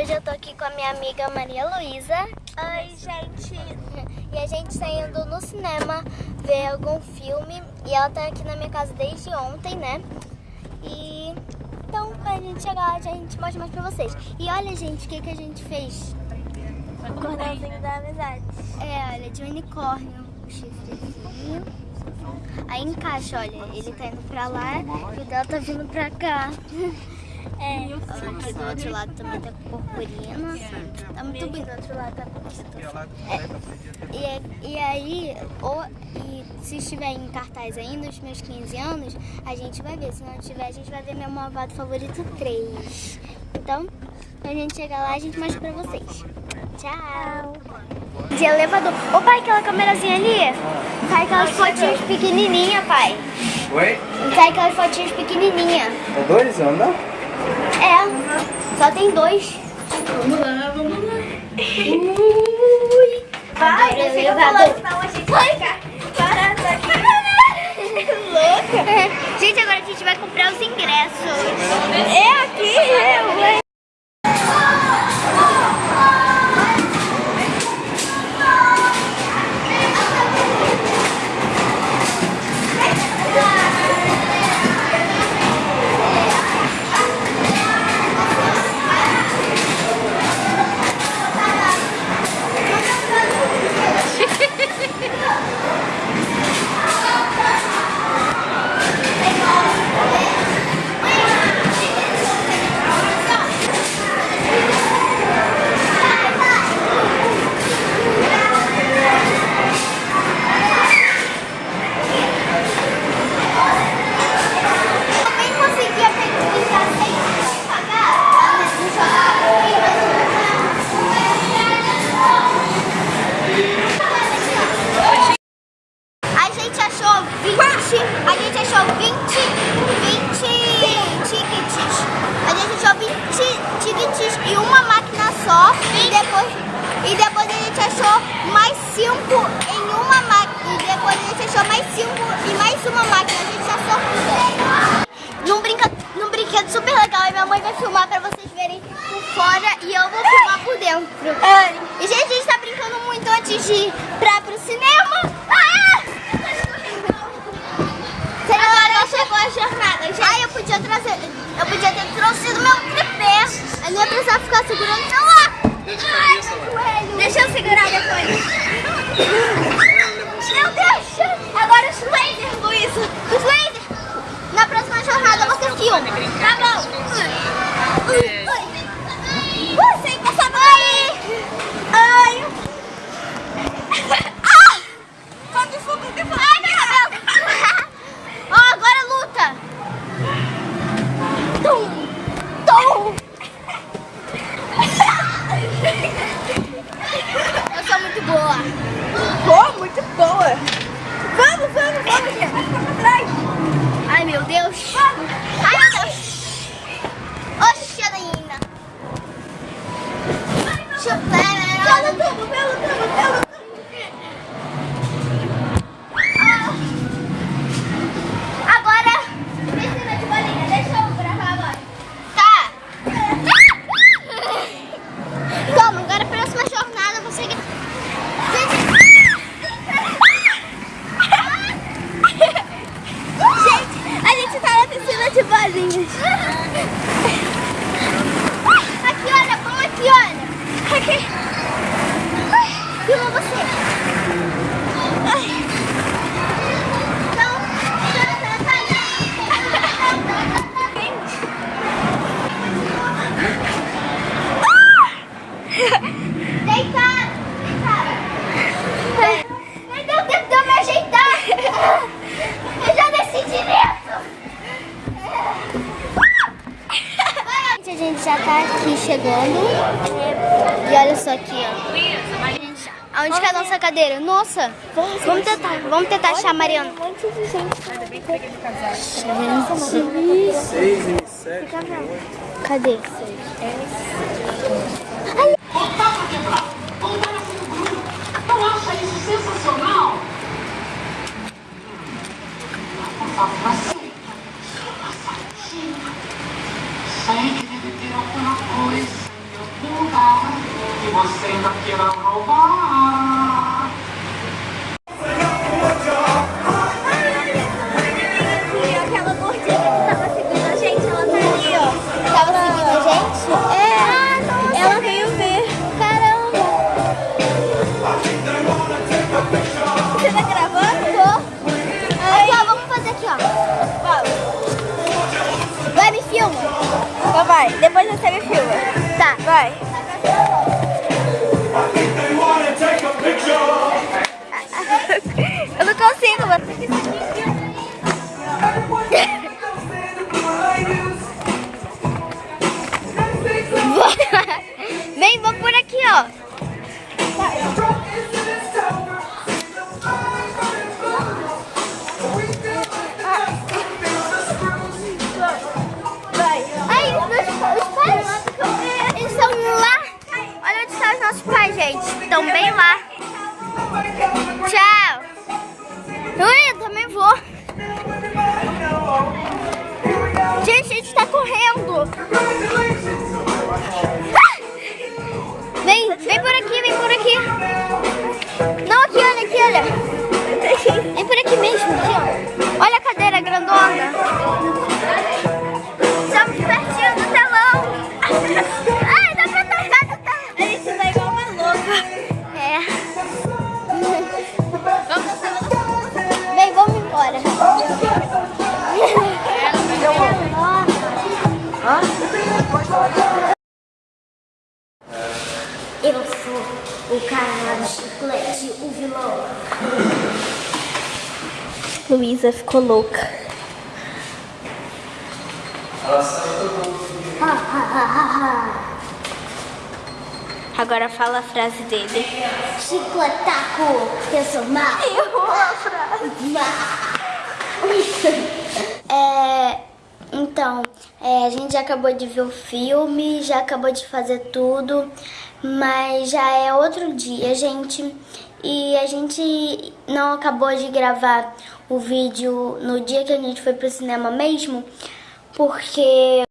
hoje eu tô aqui com a minha amiga Maria Luísa. Oi, gente. E a gente tá indo no cinema ver algum filme. E ela tá aqui na minha casa desde ontem, né? E então, quando a gente chegar, a gente mostra mais pra vocês. E olha, gente, o que, que a gente fez? O cordãozinho da amizade. É, olha, de unicórnio. O chifrezinho. Aí encaixa, olha, ele tá indo pra lá e o dela tá vindo pra cá. É, aqui do outro lado também tá com purpurina. Tá muito bonito. Do outro lado tá com É, e, e aí, ou, e se estiver em cartaz ainda, os meus 15 anos, a gente vai ver. Se não tiver, a gente vai ver meu malvado favorito 3. Então, quando a gente chegar lá, a gente mostra pra vocês. Tchau! De elevador. Ô pai, aquela câmerazinha ali, sai aquelas fotinhas pequenininhas, pai. Oi? Sai aquelas fotinhas pequenininhas. É dois, anda? É, só tem dois. Vamos lá, vamos lá. Ui! Vai, fica elevador. falando, senão a gente vai ficar parado aqui. Louca. Gente, agora a gente vai comprar os ingressos. É aqui, eu, hein? 5 em uma máquina. E depois a gente achou mais 5 e mais uma máquina. A gente achou num, brinca, num brinquedo super legal. E minha mãe vai filmar pra vocês verem por fora e eu vou filmar por dentro. E gente, a gente tá brincando muito antes de ir pra, pro cinema. Ah! Agora não chegou a jornada, gente. Ai, eu podia trazer. Eu podia ter trouxido meu tripé. Eu não ia precisar ficar segurando o celular. Ai, meu joelho. Deixa eu segurar depois. Meu Deus! Agora os lasers, Luísa. Os lasers. Na próxima jornada você filma. Tá bom. Hi, chegando. E olha só aqui, ó. Aonde que é a nossa cadeira? Nossa, vamos tentar, vamos tentar achar a Mariana. Um monte de gente. Seis e sete. Cadê? Voltar pra quebrar. Voltar a ser um grupo. Não acha isso sensacional? Passar pra vai, depois você me filma. Tá. Vai. Nossos pais, gente. Estão bem lá. Tchau. Ui, eu também vou. Gente, a gente tá correndo. Ah! Vem, vem por aqui, vem por aqui. Sou o cara do chiclete, o vilão. Luísa ficou louca. Agora fala a frase dele. Chicotaco, eu sou mal. Errou a frase. É, então, é, a gente já acabou de ver o filme, já acabou de fazer tudo, mas já é outro dia, gente. E a gente não acabou de gravar o vídeo no dia que a gente foi pro cinema mesmo, porque